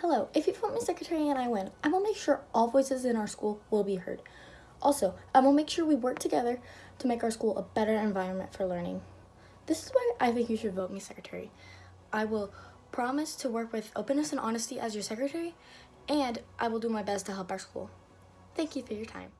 Hello, if you vote me secretary and I win, I will make sure all voices in our school will be heard. Also, I will make sure we work together to make our school a better environment for learning. This is why I think you should vote me secretary. I will promise to work with openness and honesty as your secretary, and I will do my best to help our school. Thank you for your time.